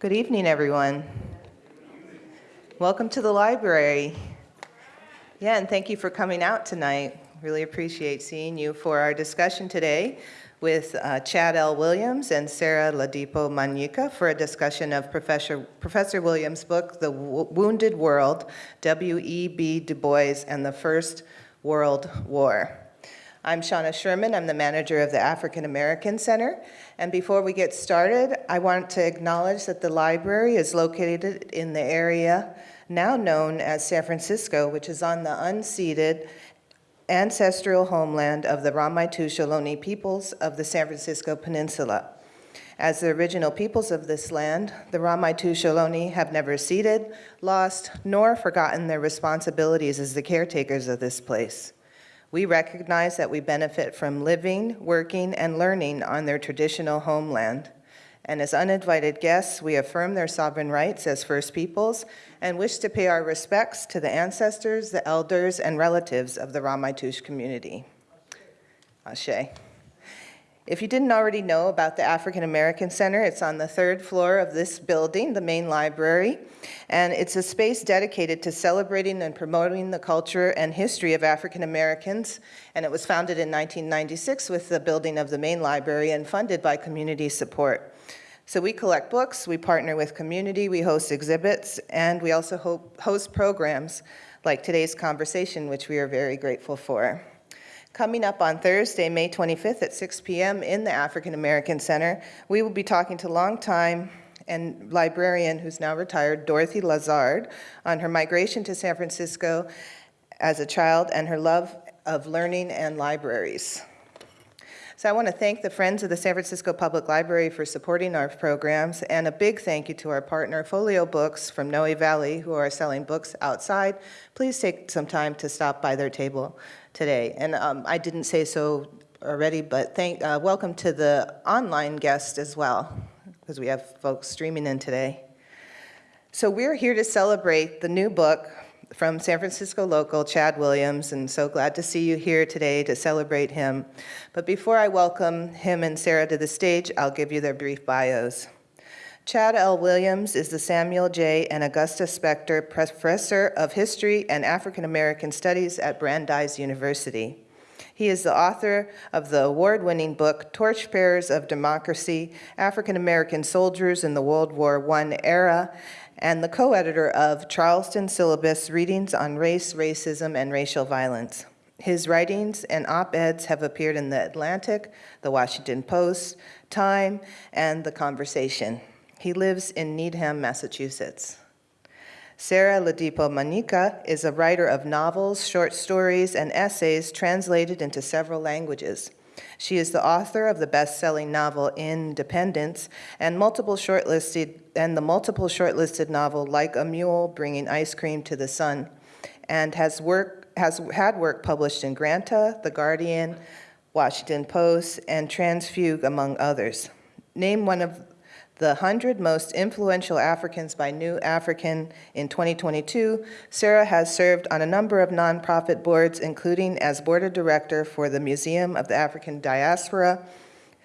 Good evening, everyone. Welcome to the library. Yeah, and thank you for coming out tonight. Really appreciate seeing you for our discussion today with uh, Chad L. Williams and Sarah Ladipo Manyika for a discussion of Professor, Professor Williams' book, The w Wounded World, W.E.B. Du Bois and the First World War. I'm Shauna Sherman. I'm the manager of the African American Center. And before we get started, I want to acknowledge that the library is located in the area now known as San Francisco, which is on the unceded ancestral homeland of the Ramaytush Ohlone peoples of the San Francisco Peninsula. As the original peoples of this land, the Ramaytush Ohlone have never ceded, lost, nor forgotten their responsibilities as the caretakers of this place. We recognize that we benefit from living, working, and learning on their traditional homeland. And as uninvited guests, we affirm their sovereign rights as First Peoples and wish to pay our respects to the ancestors, the elders, and relatives of the Ramaytush community. Ashe. If you didn't already know about the African American Center, it's on the third floor of this building, the main library, and it's a space dedicated to celebrating and promoting the culture and history of African Americans, and it was founded in 1996 with the building of the main library and funded by community support. So we collect books, we partner with community, we host exhibits, and we also host programs like today's conversation, which we are very grateful for. Coming up on Thursday, May 25th at 6 p.m. in the African American Center, we will be talking to longtime and librarian who's now retired, Dorothy Lazard, on her migration to San Francisco as a child and her love of learning and libraries. So I want to thank the Friends of the San Francisco Public Library for supporting our programs, and a big thank you to our partner, Folio Books from Noe Valley, who are selling books outside. Please take some time to stop by their table today. And um, I didn't say so already, but thank, uh, welcome to the online guest as well, because we have folks streaming in today. So we're here to celebrate the new book from San Francisco local, Chad Williams, and so glad to see you here today to celebrate him. But before I welcome him and Sarah to the stage, I'll give you their brief bios. Chad L. Williams is the Samuel J. and Augusta Spector Professor of History and African American Studies at Brandeis University. He is the author of the award-winning book, Torchbearers of Democracy, African American Soldiers in the World War I Era, and the co-editor of Charleston Syllabus, Readings on Race, Racism, and Racial Violence. His writings and op-eds have appeared in The Atlantic, The Washington Post, Time, and The Conversation. He lives in Needham, Massachusetts. Sarah Ladipo Manyika is a writer of novels, short stories, and essays translated into several languages. She is the author of the best-selling novel Independence and multiple shortlisted and the multiple shortlisted novel Like a Mule Bringing Ice Cream to the Sun and has work has had work published in Granta, The Guardian, Washington Post, and Transfuge, among others. Name one of the 100 most influential Africans by New African in 2022, Sarah has served on a number of nonprofit boards, including as board of director for the Museum of the African Diaspora,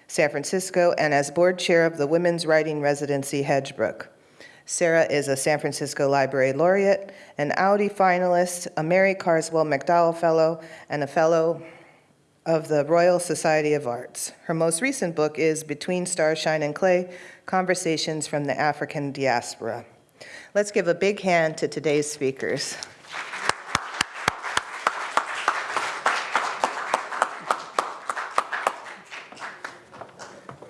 San Francisco, and as board chair of the Women's Writing Residency Hedgebrook. Sarah is a San Francisco Library Laureate, an Audi finalist, a Mary Carswell MacDowell Fellow, and a Fellow of the Royal Society of Arts. Her most recent book is Between Starshine and Clay, Conversations from the African Diaspora. Let's give a big hand to today's speakers.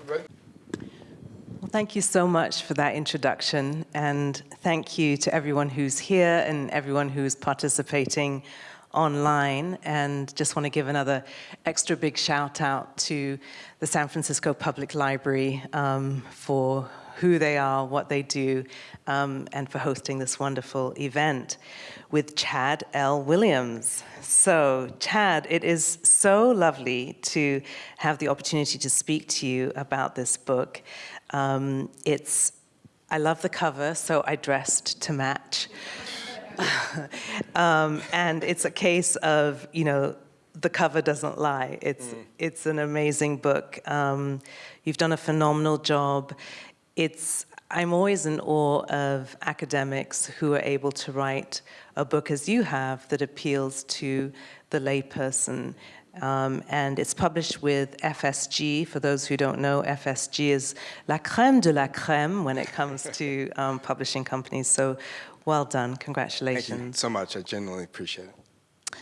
Well, thank you so much for that introduction, and thank you to everyone who's here and everyone who's participating online and just want to give another extra big shout out to the San Francisco Public Library um, for who they are, what they do, um, and for hosting this wonderful event with Chad L. Williams. So Chad, it is so lovely to have the opportunity to speak to you about this book. Um, it's, I love the cover, so I dressed to match. um, and it's a case of, you know, the cover doesn't lie. It's, mm. it's an amazing book. Um, you've done a phenomenal job. It's, I'm always in awe of academics who are able to write a book as you have that appeals to the layperson. Um, and it's published with FSG. For those who don't know, FSG is la crème de la crème when it comes to um, publishing companies. So well done. Congratulations. Thank you so much. I genuinely appreciate it.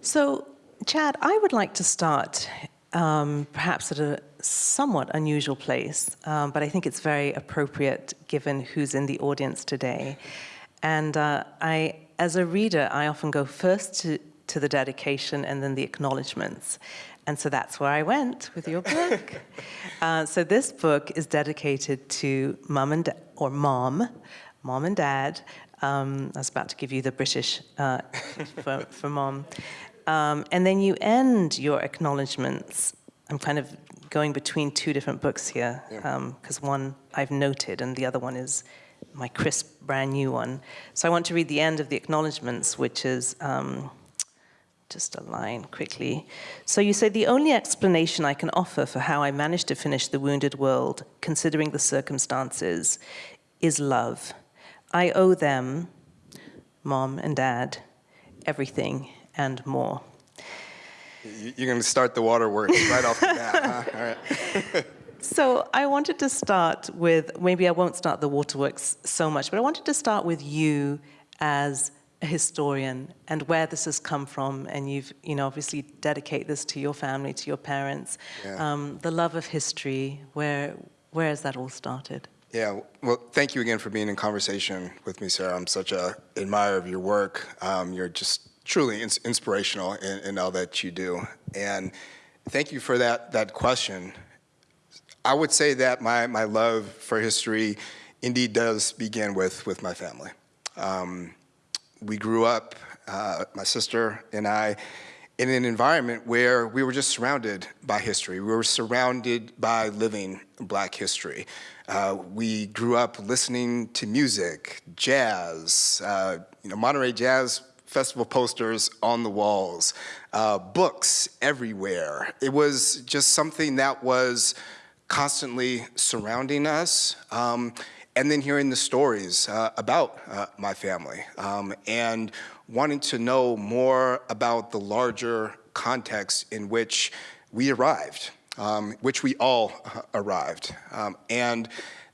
So, Chad, I would like to start um, perhaps at a somewhat unusual place, um, but I think it's very appropriate given who's in the audience today. And uh, I, as a reader, I often go first to, to the dedication and then the acknowledgements. And so that's where I went with your book. uh, so this book is dedicated to mum and or mom, mom and dad. Um, I was about to give you the British uh, for, for mom. Um, and then you end your acknowledgements. I'm kind of going between two different books here, because one I've noted and the other one is my crisp, brand new one. So I want to read the end of the acknowledgements, which is um, just a line quickly. So you say, the only explanation I can offer for how I managed to finish The Wounded World, considering the circumstances, is love. I owe them, mom and dad, everything and more. You- You're going to start the waterworks right off the bat, huh? All right. So I wanted to start with, maybe I won't start the waterworks so much, but I wanted to start with you as a historian and where this has come from. And you've, you know, obviously dedicate this to your family, to your parents. Yeah. Um, the love of history, where, where has that all started? Yeah, well, thank you again for being in conversation with me, Sarah. I'm such a admirer of your work. Um, you're just truly ins- inspirational in, in all that you do. And thank you for that, that question. I would say that my, my love for history indeed does begin with, with my family. Um, we grew up, uh, my sister and I, in an environment where we were just surrounded by history. We were surrounded by living black history. Uh, we grew up listening to music, jazz, uh, you know, Monterey Jazz Festival posters on the walls, uh, books everywhere. It was just something that was constantly surrounding us. Um, and then hearing the stories uh, about uh, my family um, and wanting to know more about the larger context in which we arrived, um, which we all uh, arrived. Um, and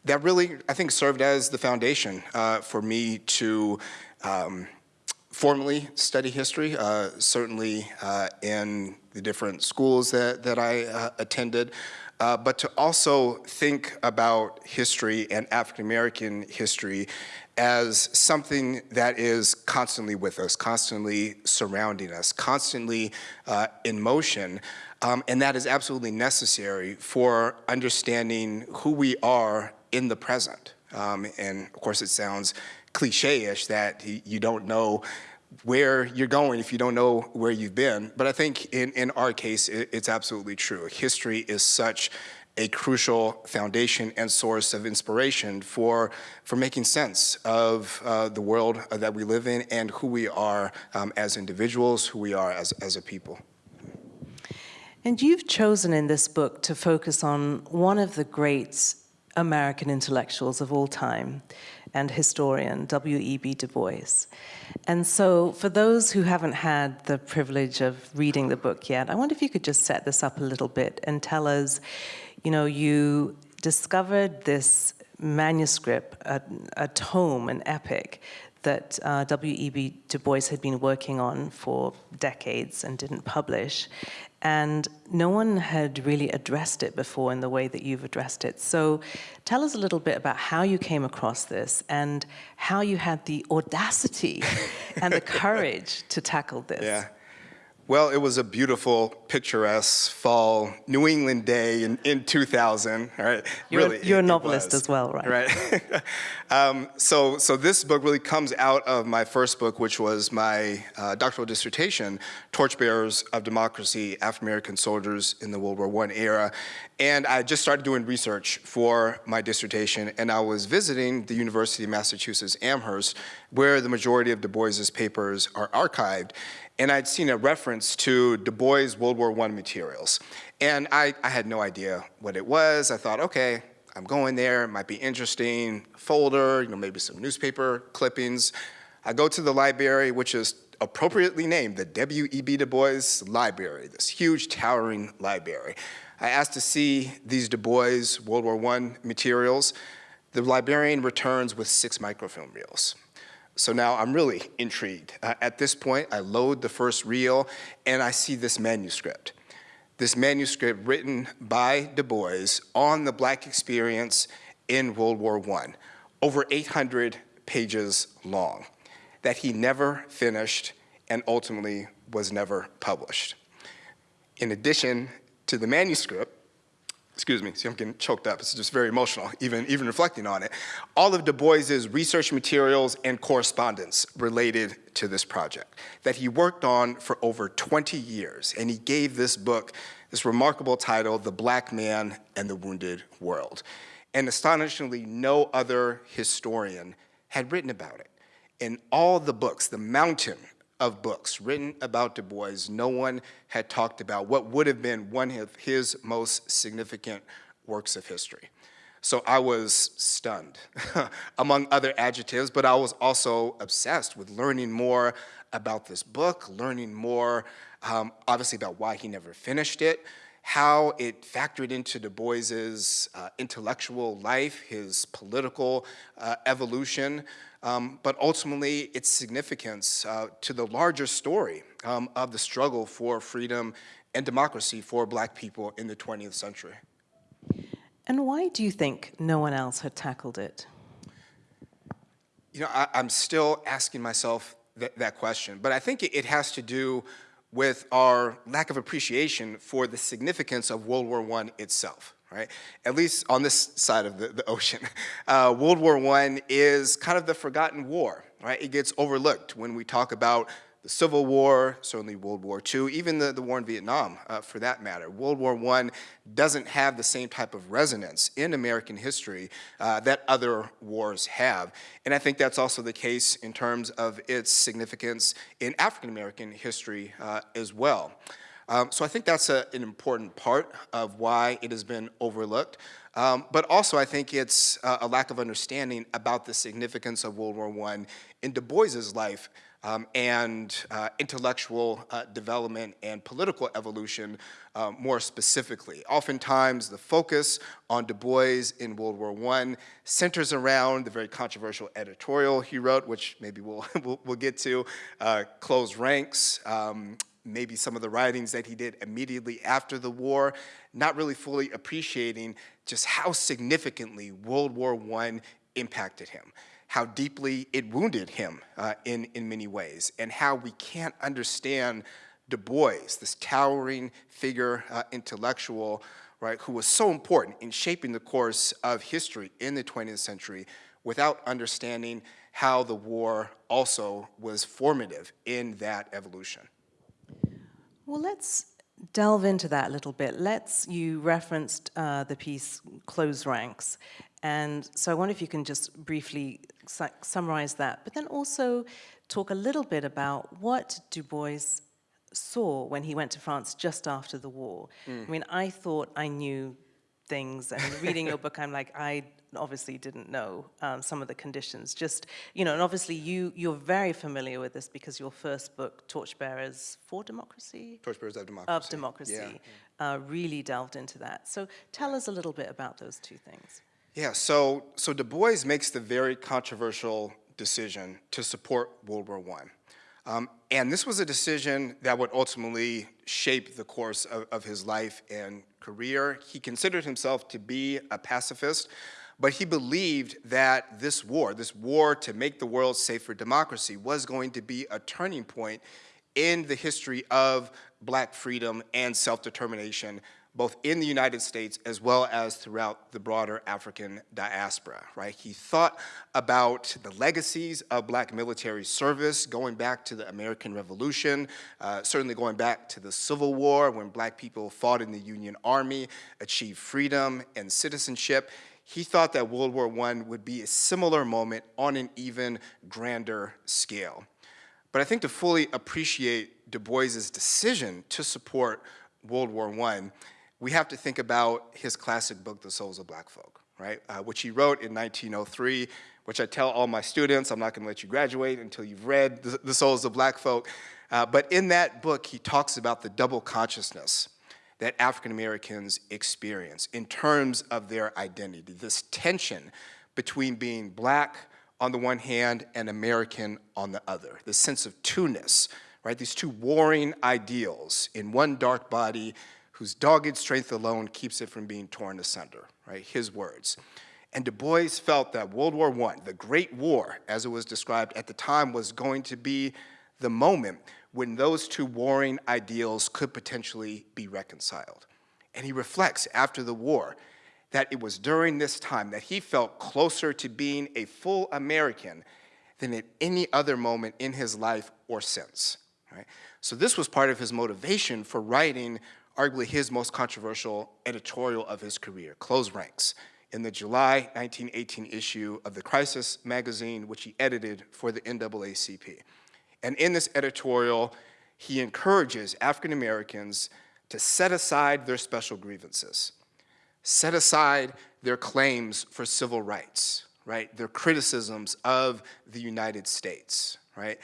that really, I think, served as the foundation uh, for me to um, formally study history, uh, certainly uh, in the different schools that, that I uh, attended, uh, but to also think about history and African American history as something that is constantly with us, constantly surrounding us, constantly in motion. Um, and that is absolutely necessary for understanding who we are in the present. Um, and of course, it sounds cliche-ish that you don't know where you're going if you don't know where you've been. But I think in, in our case, it, it's absolutely true. History is such a crucial foundation and source of inspiration for, for making sense of uh, the world that we live in and who we are um, as individuals, who we are as, as a people. And you've chosen in this book to focus on one of the great American intellectuals of all time and historian, W.E.B. Du Bois. And so, for those who haven't had the privilege of reading the book yet, I wonder if you could just set this up a little bit and tell us, you know, you discovered this manuscript, a, a tome, an epic that uh, W.E.B. Du Bois had been working on for decades and didn't publish. And no one had really addressed it before in the way that you've addressed it. So tell us a little bit about how you came across this and how you had the audacity and the courage to tackle this. Yeah. Well, it was a beautiful, picturesque fall New England day in, in 2000. Right? You're a- really, you're a it- it novelist as well, right? Right. um, so, so this book really comes out of my first book, which was my uh, doctoral dissertation, Torchbearers of Democracy, African American Soldiers in the World War I era. And I just started doing research for my dissertation, and I was visiting the University of Massachusetts Amherst, where the majority of Du Bois's papers are archived and I'd seen a reference to Du Bois World War I materials. And I, I had no idea what it was. I thought, okay, I'm going there, it might be interesting, folder, you know, maybe some newspaper clippings. I go to the library, which is appropriately named the W.E.B. Du Bois Library, this huge towering library. I asked to see these Du Bois World War I materials. The librarian returns with six microfilm reels. So now I'm really intrigued. Uh, at this point, I load the first reel and I see this manuscript. This manuscript written by Du Bois on the black experience in World War I, over 800 pages long, that he never finished and ultimately was never published. In addition to the manuscript, excuse me, see I'm getting choked up, it's just very emotional, even, even reflecting on it, all of Du Bois's research materials and correspondence related to this project that he worked on for over 20 years, and he gave this book this remarkable title, The Black Man and the Wounded World. And astonishingly, no other historian had written about it. In all the books, the mountain of books written about Du Bois, no one had talked about what would have been one of his most significant works of history. So I was stunned, among other adjectives, but I was also obsessed with learning more about this book, learning more, um, obviously, about why he never finished it, how it factored into Du Bois's uh, intellectual life, his political uh, evolution, um, but ultimately its significance uh, to the larger story um, of the struggle for freedom and democracy for black people in the 20th century. And why do you think no one else had tackled it? You know, I, am still asking myself th that question, but I think it, it has to do with our lack of appreciation for the significance of World War I itself right? At least on this side of the, the ocean. Uh, World War I is kind of the forgotten war, right? It gets overlooked when we talk about the Civil War, certainly World War II, even the, the war in Vietnam, uh, for that matter. World War I doesn't have the same type of resonance in American history uh, that other wars have. And I think that's also the case in terms of its significance in African American history uh, as well. Um, so I think that's a, an important part of why it has been overlooked. Um, but also I think it's uh, a lack of understanding about the significance of World War I in Du Bois's life um, and uh, intellectual uh, development and political evolution uh, more specifically. Oftentimes the focus on Du Bois in World War I centers around the very controversial editorial he wrote, which maybe we'll, we'll, we'll get to, uh, Close Ranks, um, maybe some of the writings that he did immediately after the war, not really fully appreciating just how significantly World War I impacted him, how deeply it wounded him uh, in, in many ways, and how we can't understand Du Bois, this towering figure, uh, intellectual, right, who was so important in shaping the course of history in the 20th century without understanding how the war also was formative in that evolution. Well, let's delve into that a little bit. Let's, you referenced uh, the piece Close Ranks. And so I wonder if you can just briefly summarize that, but then also talk a little bit about what Du Bois saw when he went to France just after the war. Mm. I mean, I thought I knew things, and reading your book, I'm like, I obviously didn't know um, some of the conditions. Just, you know, and obviously you, you're very familiar with this because your first book, Torchbearers for Democracy? Torchbearers of Democracy. Of Democracy, yeah. uh, really delved into that. So tell us a little bit about those two things. Yeah, so, so Du Bois makes the very controversial decision to support World War I. Um, and this was a decision that would ultimately shape the course of, of, his life and career. He considered himself to be a pacifist, but he believed that this war, this war to make the world safe for democracy, was going to be a turning point in the history of black freedom and self-determination, both in the United States as well as throughout the broader African diaspora, right? He thought about the legacies of black military service going back to the American Revolution, uh, certainly going back to the Civil War when black people fought in the Union Army, achieved freedom and citizenship he thought that World War I would be a similar moment on an even grander scale. But I think to fully appreciate Du Bois's decision to support World War I, we have to think about his classic book, The Souls of Black Folk, right, uh, which he wrote in 1903, which I tell all my students, I'm not going to let you graduate until you've read The, the Souls of Black Folk. Uh, but in that book, he talks about the double consciousness that African Americans experience in terms of their identity, this tension between being black on the one hand and American on the other, this sense of two-ness, right? These two warring ideals in one dark body whose dogged strength alone keeps it from being torn asunder, right? His words. And Du Bois felt that World War I, the Great War, as it was described at the time, was going to be the moment when those two warring ideals could potentially be reconciled. And he reflects after the war that it was during this time that he felt closer to being a full American than at any other moment in his life or since. Right? So this was part of his motivation for writing arguably his most controversial editorial of his career, Close Ranks, in the July 1918 issue of the Crisis magazine, which he edited for the NAACP. And in this editorial, he encourages African Americans to set aside their special grievances, set aside their claims for civil rights, right, their criticisms of the United States, right,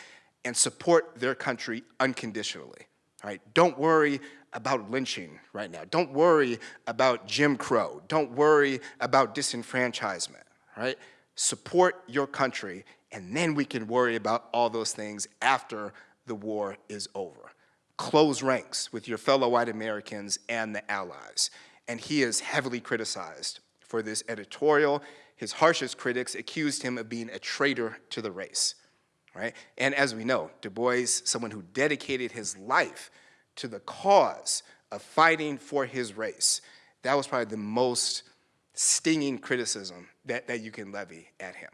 and support their country unconditionally, right? Don't worry about lynching right now. Don't worry about Jim Crow. Don't worry about disenfranchisement, right? Support your country, and then we can worry about all those things after the war is over. Close ranks with your fellow white Americans and the Allies. And he is heavily criticized for this editorial. His harshest critics accused him of being a traitor to the race, right? And as we know, Du Bois, someone who dedicated his life to the cause of fighting for his race, that was probably the most stinging criticism that, that you can levy at him.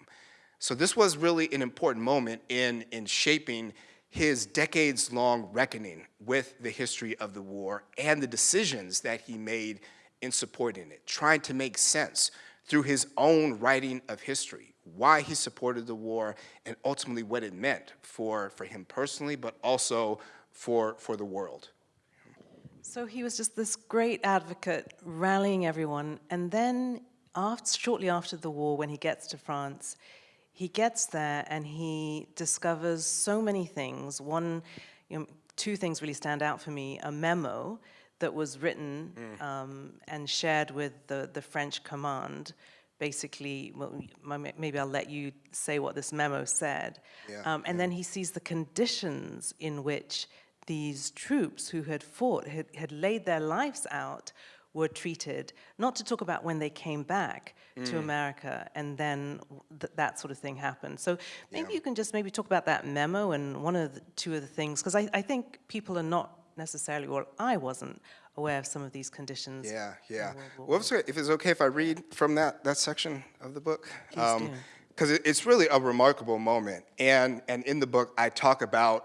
So this was really an important moment in, in shaping his decades-long reckoning with the history of the war and the decisions that he made in supporting it, trying to make sense through his own writing of history, why he supported the war, and ultimately what it meant for, for him personally, but also for, for the world. So he was just this great advocate, rallying everyone, and then after, shortly after the war, when he gets to France, he gets there and he discovers so many things. One, you know, two things really stand out for me, a memo that was written Mm. um, and shared with the, the French command. Basically, well, maybe I'll let you say what this memo said. Yeah, Um, and then he sees the conditions in which these troops who had fought, had, had laid their lives out, were treated, not to talk about when they came back to Mm. America and then th that sort of thing happened. So maybe Yeah. you can just maybe talk about that memo and one of the two of the things, because I, I think people are not necessarily, well, I wasn't aware of some of these conditions. Yeah, yeah. Well, if it's- if it's okay if I read from that, that section of the book? Please do. Because it's really a remarkable moment. And, and in the book, I talk about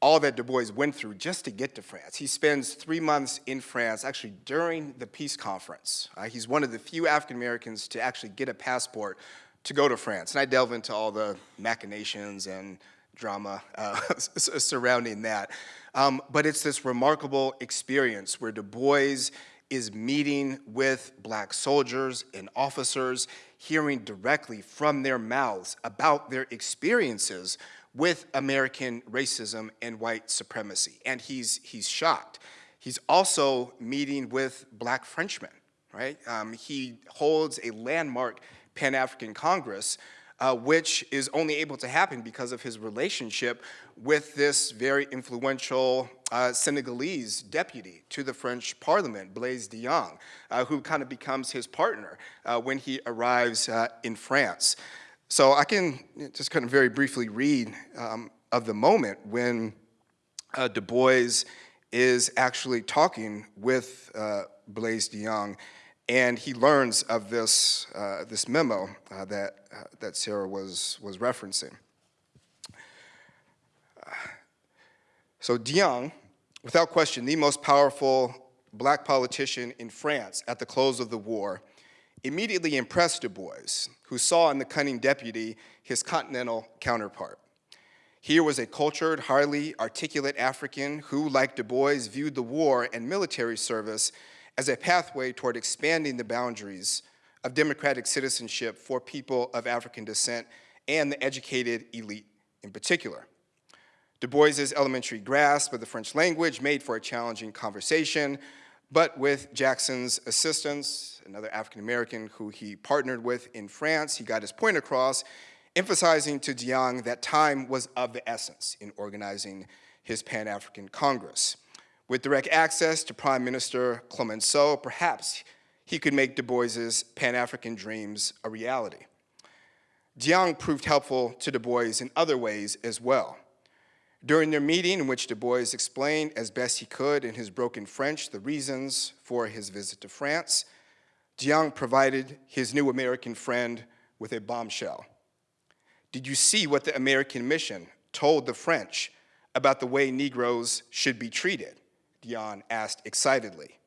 all that Du Bois went through just to get to France. He spends three months in France, actually during the peace conference. Uh, he's one of the few African Americans to actually get a passport to go to France. And I delve into all the machinations and drama uh, surrounding that. Um, but it's this remarkable experience where Du Bois is meeting with black soldiers and officers, hearing directly from their mouths about their experiences with American racism and white supremacy. And he's, he's shocked. He's also meeting with black Frenchmen, right? Um, he holds a landmark Pan-African Congress uh, which is only able to happen because of his relationship with this very influential uh, Senegalese deputy to the French parliament, Blaise Diagne, uh, who kind of becomes his partner uh, when he arrives uh, in France. So I can just kind of very briefly read um, of the moment when uh, Du Bois is actually talking with uh, Blaise Diagne and he learns of this, uh, this memo uh, that, uh, that Sarah was, was referencing. So Diagne, without question, the most powerful black politician in France at the close of the war, immediately impressed Du Bois, who saw in the cunning deputy his continental counterpart. Here was a cultured, highly articulate African who, like Du Bois, viewed the war and military service as a pathway toward expanding the boundaries of democratic citizenship for people of African descent and the educated elite in particular. Du Bois's elementary grasp of the French language made for a challenging conversation, but with Jackson's assistance, another African-American who he partnered with in France, he got his point across, emphasizing to Diagne that time was of the essence in organizing his Pan-African Congress. With direct access to Prime Minister Clemenceau, perhaps he could make Du Bois's Pan-African dreams a reality. Diagne proved helpful to Du Bois in other ways as well. During their meeting, in which Du Bois explained as best he could in his broken French the reasons for his visit to France, Diagne provided his new American friend with a bombshell. Did you see what the American mission told the French about the way Negroes should be treated? Diagne asked excitedly.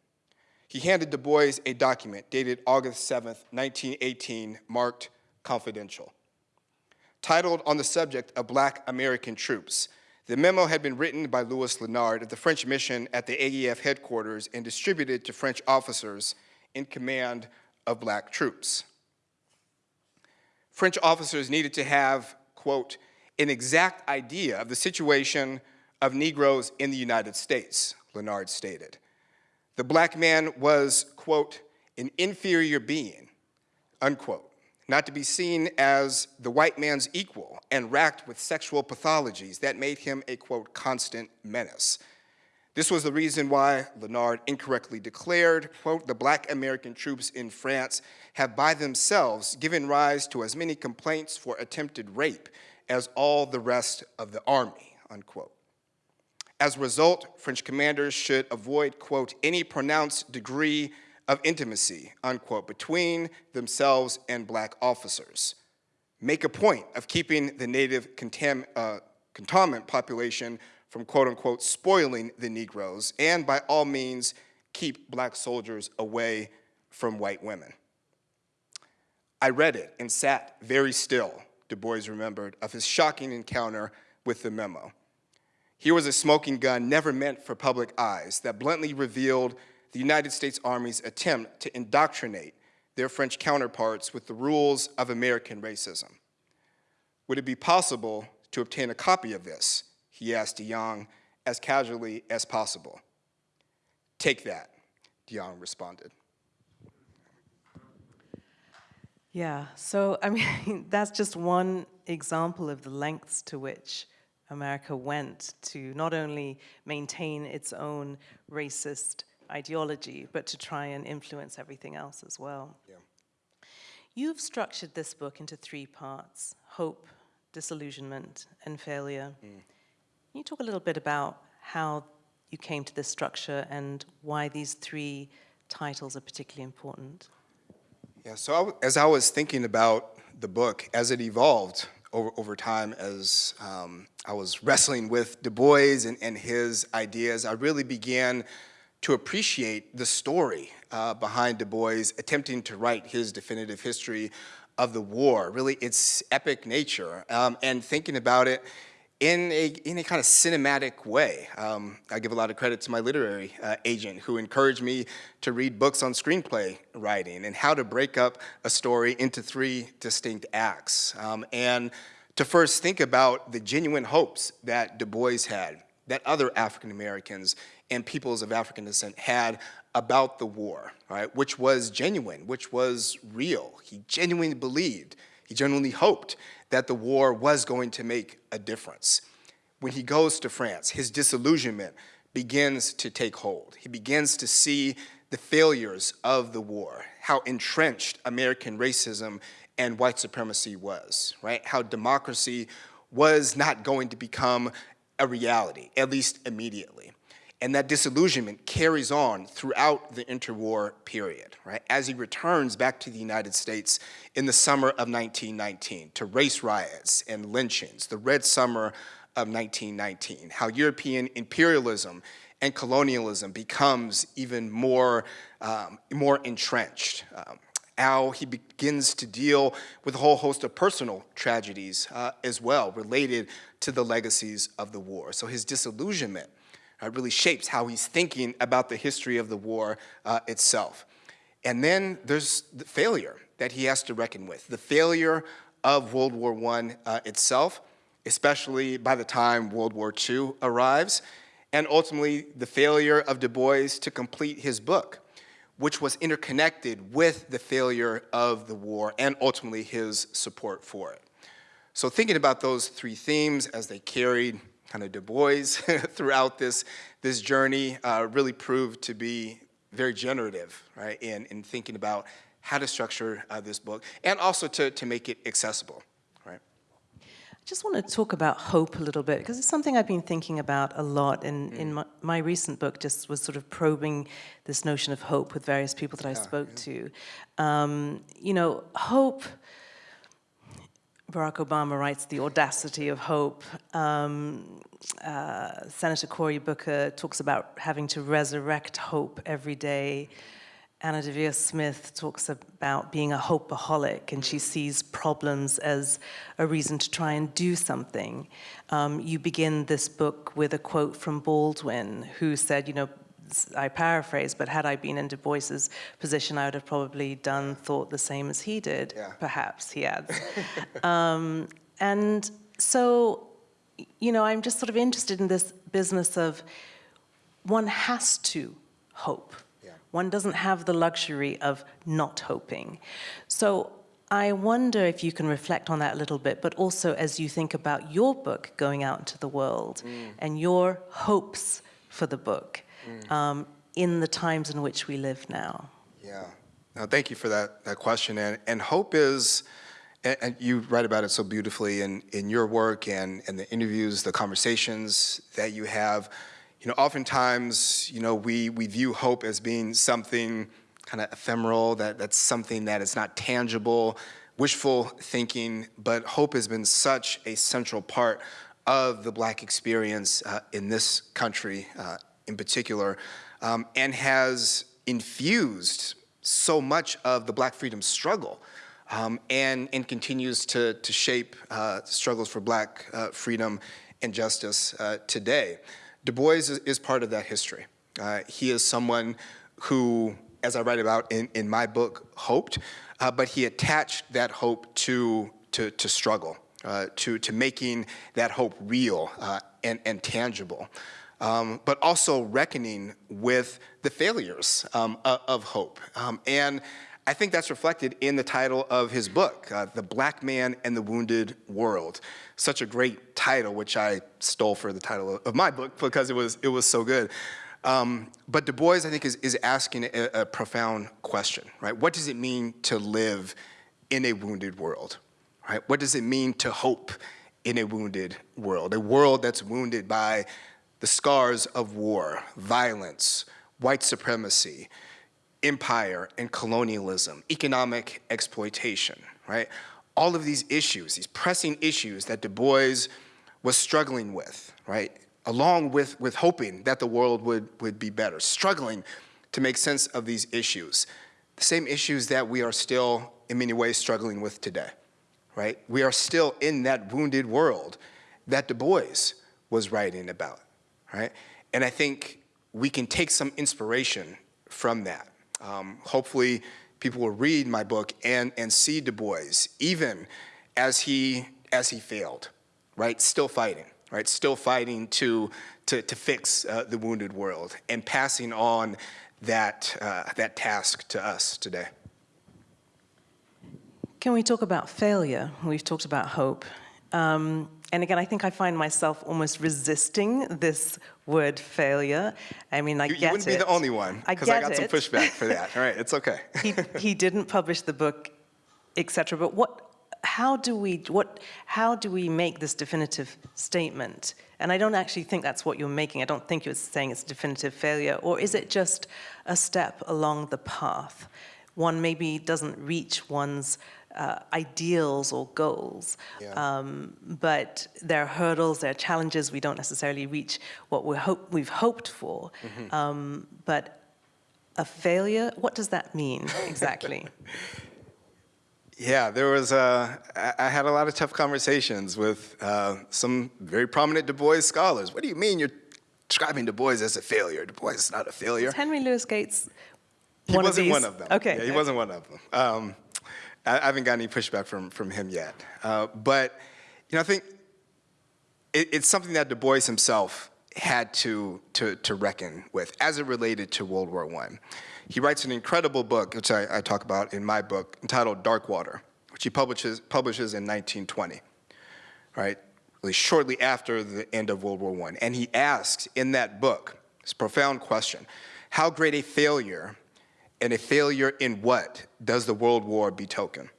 He handed Du Bois a document dated August 7, 1918, marked confidential. Titled on the subject of black American troops, the memo had been written by Louis Linard at the French mission at the AEF headquarters and distributed to French officers in command of black troops. French officers needed to have, quote, an exact idea of the situation of Negroes in the United States, Linard stated. The black man was, quote, an inferior being, unquote, not to be seen as the white man's equal and racked with sexual pathologies that made him a, quote, constant menace. This was the reason why Linard incorrectly declared, quote, the black American troops in France have by themselves given rise to as many complaints for attempted rape as all the rest of the army, unquote. As a result, French commanders should avoid, quote, any pronounced degree of intimacy, unquote, between themselves and black officers. Make a point of keeping the native contam uh, cantonment population from, quote unquote, spoiling the Negroes, and by all means, keep black soldiers away from white women. I read it and sat very still, Du Bois remembered, of his shocking encounter with the memo. Here was a smoking gun never meant for public eyes that bluntly revealed the United States Army's attempt to indoctrinate their French counterparts with the rules of American racism. Would it be possible to obtain a copy of this? He asked Diagne as casually as possible. Take that, Diagne responded. Yeah, so I mean, that's just one example of the lengths to which America went to not only maintain its own racist ideology, but to try and influence everything else as well. Yeah. You've structured this book into three parts, hope, disillusionment, and failure. Mm. Can you talk a little bit about how you came to this structure and why these three titles are particularly important? Yeah, so I, as I was thinking about the book, as it evolved over, over time, as um, I was wrestling with Du Bois and, and his ideas, I really began to appreciate the story uh, behind Du Bois attempting to write his definitive history of the war, really its epic nature, um, and thinking about it in a, in a kind of cinematic way. Um, I give a lot of credit to my literary uh, agent who encouraged me to read books on screenplay writing and how to break up a story into three distinct acts. Um, and to first think about the genuine hopes that Du Bois had, that other African Americans and peoples of African descent had about the war, right? Which was genuine, which was real. He genuinely believed, he genuinely hoped that the war was going to make a difference. When he goes to France, his disillusionment begins to take hold. He begins to see the failures of the war, how entrenched American racism and white supremacy was, right? How democracy was not going to become a reality, at least immediately. And that disillusionment carries on throughout the interwar period, right? As he returns back to the United States in the summer of 1919 to race riots and lynchings, the Red Summer of 1919, how European imperialism and colonialism becomes even more, um, more entrenched. Um, how he begins to deal with a whole host of personal tragedies uh, as well related to the legacies of the war. So his disillusionment uh, really shapes how he's thinking about the history of the war uh, itself. And then there's the failure that he has to reckon with, the failure of World War I uh, itself, especially by the time World War II arrives, and ultimately the failure of Du Bois to complete his book, which was interconnected with the failure of the war and ultimately his support for it. So thinking about those three themes as they carried kind of Du Bois throughout this, this journey uh, really proved to be very generative, right, in, in thinking about how to structure uh, this book and also to, to make it accessible? I just want to talk about hope a little bit because it's something I've been thinking about a lot. And in my, my recent book, just was sort of probing this notion of hope with various people that I spoke to. Um, you know, hope. Barack Obama writes the audacity of hope. Um, uh, Senator Cory Booker talks about having to resurrect hope every day. Anna Deavere Smith talks about being a hopeaholic, and she sees problems as a reason to try and do something. Um, you begin this book with a quote from Baldwin, who said, you know, I paraphrase, but had I been in Du Bois's position, I would have probably done, thought the same as he did, Yeah. perhaps, he adds. um, and so, you know, I'm just sort of interested in this business of one has to hope. One doesn't have the luxury of not hoping. So I wonder if you can reflect on that a little bit, but also as you think about your book going out into the world and your hopes for the book um, in the times in which we live now. Yeah. No, thank you for that, that question. And, and hope is, and, and you write about it so beautifully in, in your work and, and the interviews, the conversations that you have. You know, oftentimes, you know, we, we view hope as being something kind of ephemeral, that, that's something that is not tangible, wishful thinking, but hope has been such a central part of the black experience uh, in this country uh, in particular, um, and has infused so much of the black freedom struggle um, and, and continues to, to shape uh, struggles for black uh, freedom and justice uh, today. Du Bois is, is part of that history. Uh, he is someone who, as I write about in, in my book, hoped, uh, but he attached that hope to, to, to struggle, uh, to, to making that hope real and, and tangible um, but also reckoning with the failures um, of hope. Um, and I think that's reflected in the title of his book, uh, The Black Man and the Wounded World. Such a great title, which I stole for the title of my book because it was, it was so good. Um, but Du Bois, I think, is, is asking a, a profound question, right? What does it mean to live in a wounded world, right? What does it mean to hope in a wounded world, a world that's wounded by the scars of war, violence, white supremacy, empire and colonialism, economic exploitation, right? All of these issues, these pressing issues that Du Bois was struggling with, right? Along with, with hoping that the world would, would be better, struggling to make sense of these issues. The same issues that we are still, in many ways, struggling with today, right? We are still in that wounded world that Du Bois was writing about right? And I think we can take some inspiration from that. Um, hopefully, people will read my book and, and see Du Bois, even as he, as he failed, right? Still fighting, right? Still fighting to, to, to fix uh, the wounded world and passing on that, uh, that task to us today. Can we talk about failure? We've talked about hope. Um, and again, I think I find myself almost resisting this word failure. I mean, I you, get you wouldn't it. be the only one, because I, get got some pushback for that. All right, it's okay. he, he didn't publish the book, etc. But what, how do we, what, how do we make this definitive statement? And I don't actually think that's what you're making. I don't think you're saying it's a definitive failure. Or is it just a step along the path? One maybe doesn't reach one's uh, ideals or goals. Yeah. Um, but there are hurdles, there are challenges. We don't necessarily reach what we hope, we've hoped for. Mm-hmm. Um, but a failure, what does that mean exactly? Yeah, there was, uh, I had a lot of tough conversations with uh, some very prominent Du Bois scholars. What do you mean you're describing Du Bois as a failure? Du Bois is not a failure. Henry Louis Gates He One wasn't one of them. Okay. Yeah, he wasn't one of them. Um, I, haven't gotten any pushback from, from him yet. Uh, but, you know, I think it, it's something that Du Bois himself had to, to, to reckon with as it related to World War I. He writes an incredible book, which I, I talk about in my book, entitled Darkwater, which he publishes, publishes in 1920, right? Really shortly after the end of World War I. And he asks in that book this profound question, how great a failure and a failure in what does the World War betoken?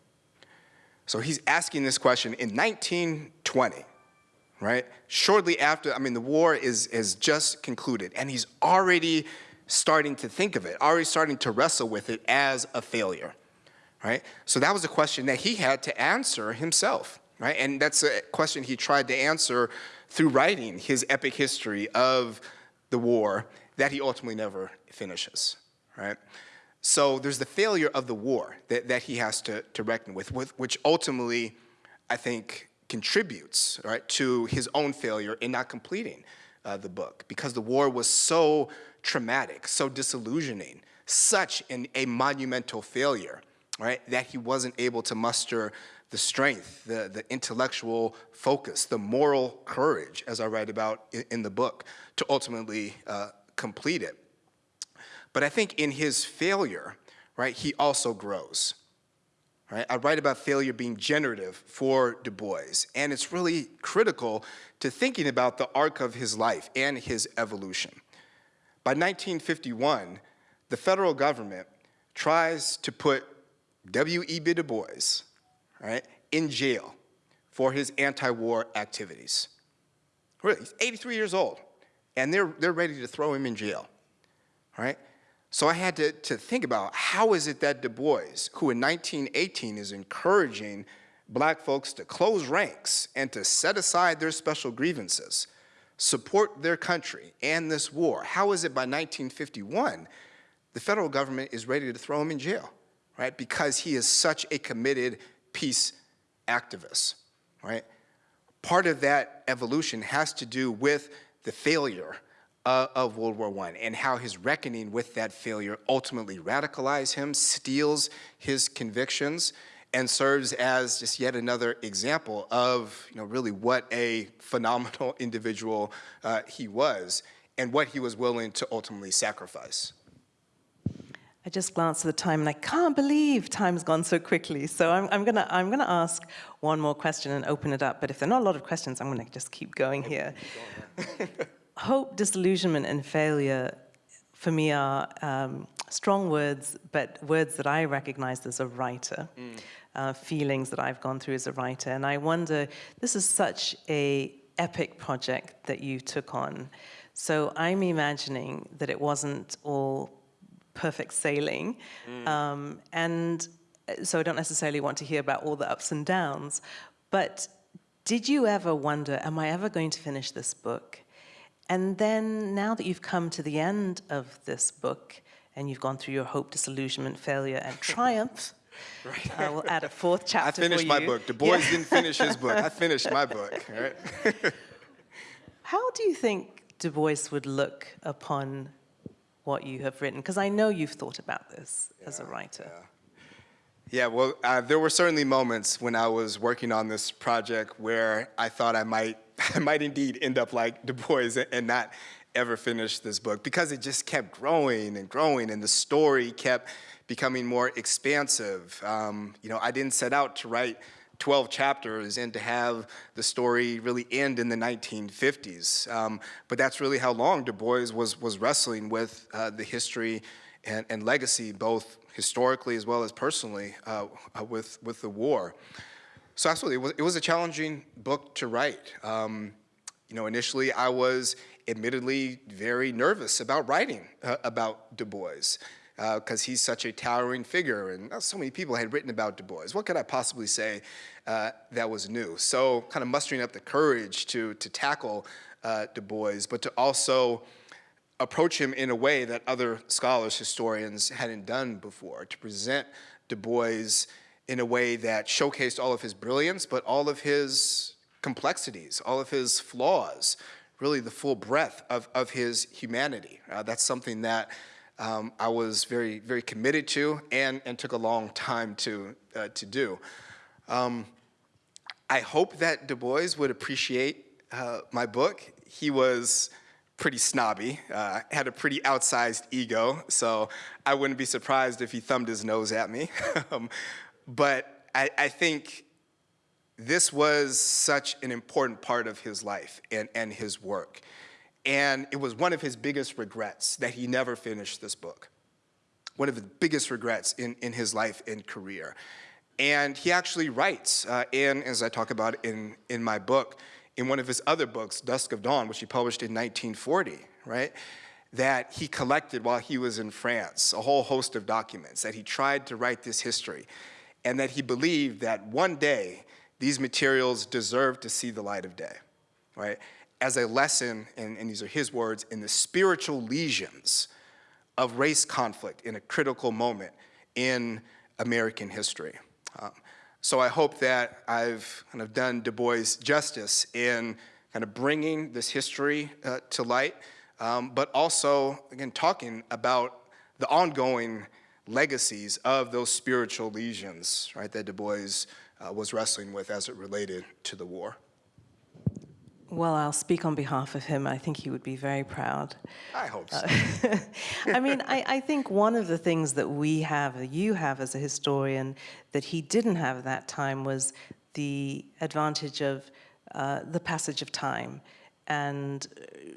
So he's asking this question in 1920, right? Shortly after, I mean, the war is, is just concluded, and he's already starting to think of it, already starting to wrestle with it as a failure, right? So that was a question that he had to answer himself, right? And that's a question he tried to answer through writing his epic history of the war that he ultimately never finishes, right? So there's the failure of the war that, that he has to, to reckon with, with, which ultimately, I think, contributes right, to his own failure in not completing uh, the book because the war was so traumatic, so disillusioning, such an, a monumental failure, right, that he wasn't able to muster the strength, the, the intellectual focus, the moral courage, as I write about in, in the book, to ultimately uh, complete it. But I think in his failure, right, he also grows. Right? I write about failure being generative for Du Bois, and it's really critical to thinking about the arc of his life and his evolution. By 1951, the federal government tries to put W.E.B. Du Bois right, in jail for his anti-war activities. Really, he's 83 years old, and they're, they're ready to throw him in jail, right? So I had to, to think about how is it that Du Bois, who in 1918 is encouraging black folks to close ranks and to set aside their special grievances, support their country and this war, how is it by 1951 the federal government is ready to throw him in jail, right? Because he is such a committed peace activist, right? Part of that evolution has to do with the failure uh, of World War I and how his reckoning with that failure ultimately radicalized him, steels his convictions, and serves as just yet another example of you know, really what a phenomenal individual uh, he was and what he was willing to ultimately sacrifice. I just glanced at the time and I can't believe time's gone so quickly. So I'm, I'm gonna I'm gonna ask one more question and open it up. But if there are not a lot of questions, I'm gonna just keep going here. Hope, disillusionment, and failure for me are um, strong words, but words that I recognized as a writer, mm. uh, feelings that I've gone through as a writer. And I wonder, this is such a epic project that you took on. So I'm imagining that it wasn't all perfect sailing. Mm. Um, and uh, so I don't necessarily want to hear about all the ups and downs, but did you ever wonder, am I ever going to finish this book? And then now that you've come to the end of this book and you've gone through your hope, disillusionment, failure, and triumph, right. I will add a fourth chapter I finished my book. Du Bois yeah. didn't finish his book. I finished my book. Right? How do you think Du Bois would look upon what you have written? Because I know you've thought about this yeah, as a writer. Yeah. Yeah, well, uh, there were certainly moments when I was working on this project where I thought I might, I might indeed end up like Du Bois and not ever finish this book because it just kept growing and growing and the story kept becoming more expansive. Um, you know, I didn't set out to write 12 chapters and to have the story really end in the 1950s. Um, but that's really how long Du Bois was, was wrestling with uh, the history and, and, legacy, both historically as well as personally, uh, uh, with, with the war. So absolutely, it was, it was a challenging book to write. Um, you know, initially I was admittedly very nervous about writing uh, about Du Bois because uh, he's such a towering figure and so many people had written about Du Bois. What could I possibly say uh, that was new? So kind of mustering up the courage to, to tackle uh, Du Bois, but to also approach him in a way that other scholars, historians hadn't done before, to present Du Bois in a way that showcased all of his brilliance, but all of his complexities, all of his flaws, really the full breadth of, of his humanity. Uh, that's something that um, I was very, very committed to and, and took a long time to, uh, to do. Um, I hope that Du Bois would appreciate uh, my book. He was pretty snobby, uh, had a pretty outsized ego, so I wouldn't be surprised if he thumbed his nose at me. Um, but I, I think this was such an important part of his life and, and his work. And it was one of his biggest regrets that he never finished this book. One of the biggest regrets in, in his life and career. And he actually writes, uh, in, as I talk about in, in my book, in one of his other books, Dusk of Dawn, which he published in 1940, right? That he collected while he was in France, a whole host of documents, that he tried to write this history, and that he believed that one day these materials deserve to see the light of day, right? As a lesson, and, and these are his words, in the spiritual lesions of race conflict in a critical moment in American history. Um, so I hope that I've kind of done Du Bois justice in kind of bringing this history uh, to light, um, but also, again, talking about the ongoing legacies of those spiritual lesions, right, that Du Bois uh, was wrestling with as it related to the war. Well, I'll speak on behalf of him. I think he would be very proud. I hope so. I mean, I, I, think one of the things that we have, that you have as a historian, that he didn't have at that time was the advantage of uh, the passage of time. And,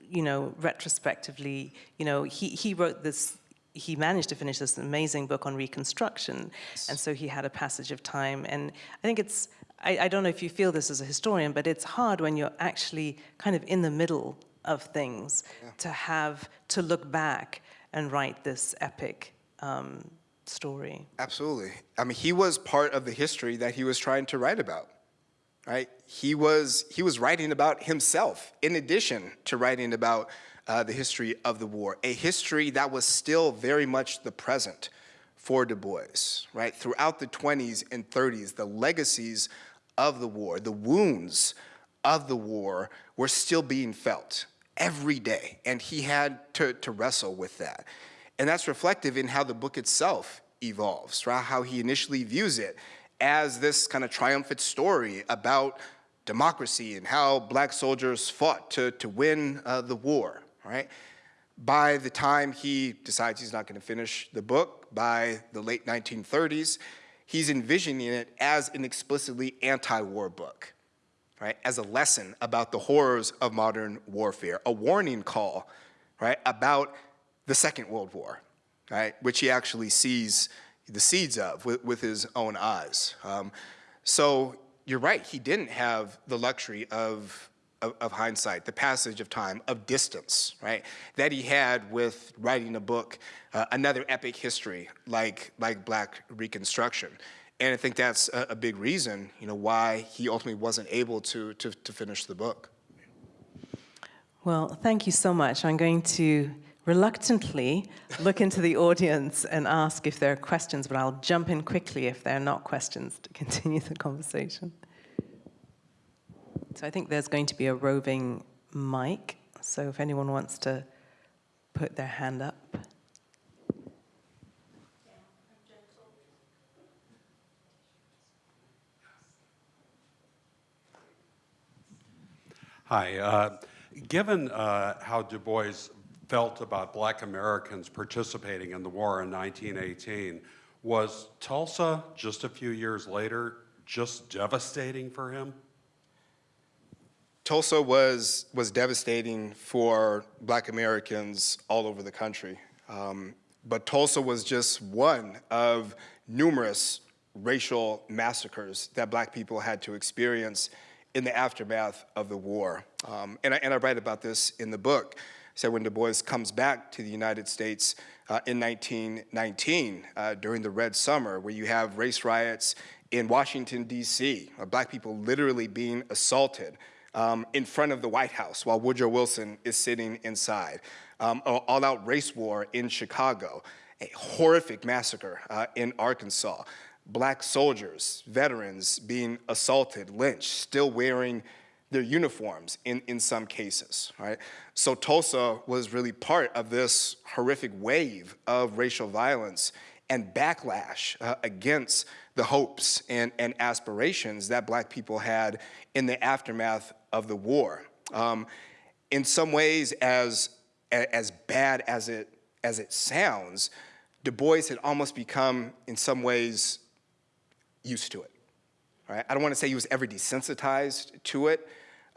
you know, retrospectively, you know, he, he wrote this he managed to finish this amazing book on Reconstruction, and so he had a passage of time. And I think it's, I, I, don't know if you feel this as a historian, but it's hard when you're actually kind of in the middle of things yeah. to have, to look back and write this epic um, story. Absolutely. I mean, he was part of the history that he was trying to write about. Right? He was he was writing about himself in addition to writing about uh, the history of the war, a history that was still very much the present for Du Bois, right? Throughout the 20s and 30s, the legacies of the war, the wounds of the war were still being felt every day, and he had to, to wrestle with that. And that's reflective in how the book itself evolves, right? How he initially views it as this kind of triumphant story about democracy and how black soldiers fought to, to win uh, the war, right? By the time he decides he's not going to finish the book, by the late 1930s, he's envisioning it as an explicitly anti-war book, right? As a lesson about the horrors of modern warfare, a warning call, right, about the Second World War, right, which he actually sees the seeds of with, with his own eyes. Um, so you're right, he didn't have the luxury of of, of, hindsight, the passage of time, of distance, right? That he had with writing a book, uh, another epic history like, like Black Reconstruction. And I think that's a, a, big reason, you know, why he ultimately wasn't able to, to, to finish the book. Well, thank you so much. I'm going to reluctantly look into the audience and ask if there are questions, but I'll jump in quickly if there are not questions to continue the conversation. So I think there's going to be a roving mic. So if anyone wants to put their hand up. Hi. Uh, given uh, how Du Bois felt about black Americans participating in the war in 1918, was Tulsa just a few years later just devastating for him? Tulsa was, was devastating for black Americans all over the country. Um, but Tulsa was just one of numerous racial massacres that black people had to experience in the aftermath of the war. Um, and, I, and I write about this in the book. So when Du Bois comes back to the United States uh, in 1919 uh, during the Red Summer, where you have race riots in Washington, D.C., black people literally being assaulted um, in front of the White House while Woodrow Wilson is sitting inside. Um, all-out race war in Chicago, a horrific massacre uh, in Arkansas, black soldiers, veterans being assaulted, lynched, still wearing their uniforms in, in some cases, right? So Tulsa was really part of this horrific wave of racial violence and backlash uh, against the hopes and, and aspirations that black people had in the aftermath of the war. Um, in some ways, as, as bad as it, as it sounds, Du Bois had almost become, in some ways, used to it. Right? I don't want to say he was ever desensitized to it,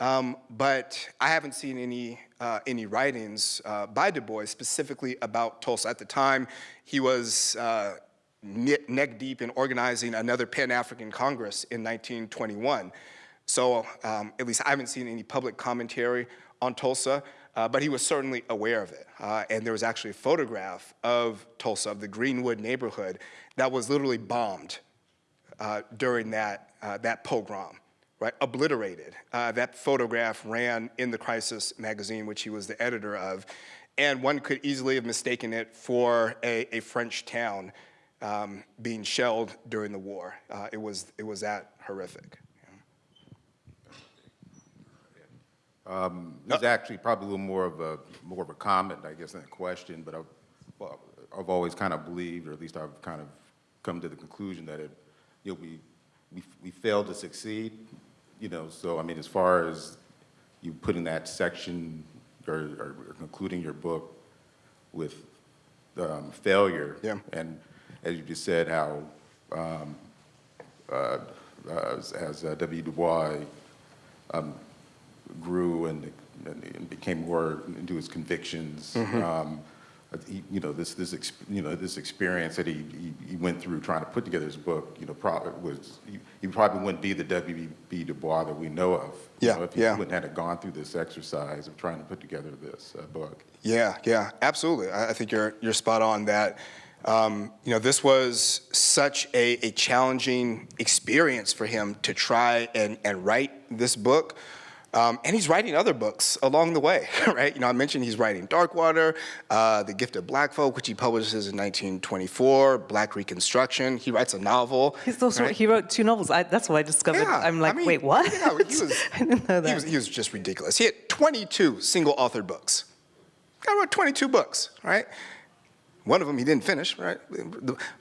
um, but I haven't seen any, uh, any writings uh, by Du Bois specifically about Tulsa. At the time, he was uh, neck deep in organizing another Pan-African Congress in 1921. So um, at least I haven't seen any public commentary on Tulsa, uh, but he was certainly aware of it. Uh, and there was actually a photograph of Tulsa, of the Greenwood neighborhood, that was literally bombed uh, during that, uh, that pogrom, right, obliterated. Uh, that photograph ran in the Crisis magazine, which he was the editor of, and one could easily have mistaken it for a, a French town um, being shelled during the war. Uh, it, was, it was that horrific. Um, It's actually probably a little more of a, more of a comment, I guess, than a question, but I've, well, I've always kind of believed, or at least I've kind of come to the conclusion that it, you know, we, we, we failed to succeed, you know, so, I mean, as far as you putting that section or, or concluding your book with um, failure. Yeah. And as you just said, how, um, uh, uh, as, as uh, W. Du Bois um, grew and, and became more into his convictions. Um, he, you know, this, this, you know, this experience that he, he, he went through trying to put together his book, you know, probably was, he, he probably wouldn't be the W.B. Du Bois that we know of. you Yeah, know, If he yeah. wouldn't have gone through this exercise of trying to put together this uh, book. Yeah, yeah, absolutely. I, I think you're, you're spot on that. Um, you know, this was such a, a challenging experience for him to try and, and write this book. Um, and he's writing other books along the way, right? You know, I mentioned he's writing Darkwater, uh, The Gift of Black Folk, which he publishes in 1924, Black Reconstruction. He writes a novel. He's also, right? he wrote two novels. I, that's what I discovered. Yeah, I'm like, I mean, wait, what? yeah, he was- I didn't know that. He was, he was just ridiculous. He had 22 single authored books. I wrote 22 books, right? One of them he didn't finish, right?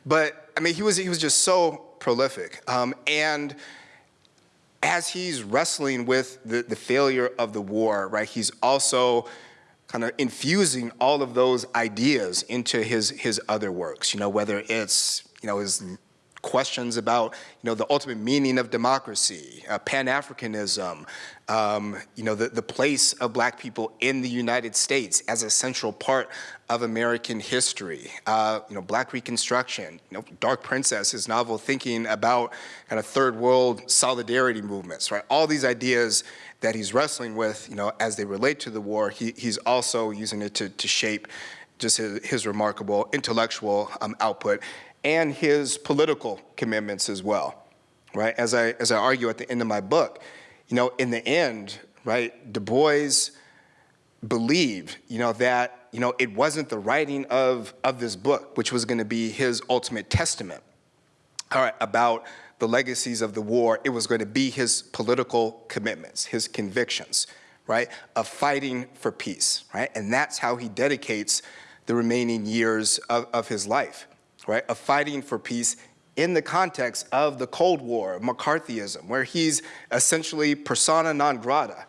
But I mean, he was he was just so prolific. Um, and as he's wrestling with the, the failure of the war, right, he's also kind of infusing all of those ideas into his his other works. You know, whether it's you know his questions about you know the ultimate meaning of democracy, uh, Pan-Africanism, um, you know the, the place of Black people in the United States as a central part of American history. Uh, you know, Black Reconstruction. You know, Dark Princess, his novel, thinking about kind of third world solidarity movements. Right, all these ideas that he's wrestling with, you know, as they relate to the war. He, he's also using it to, to shape just his, his remarkable intellectual um, output and his political commitments as well, right? As I, as I argue at the end of my book, you know, in the end, right, Du Bois believed, you know, that, you know, it wasn't the writing of, of this book, which was gonna be his ultimate testament, all right, about the legacies of the war. It was going to be his political commitments, his convictions, right, of fighting for peace, right? And that's how he dedicates the remaining years of, of his life, right, of fighting for peace in the context of the Cold War, McCarthyism, where he's essentially persona non grata,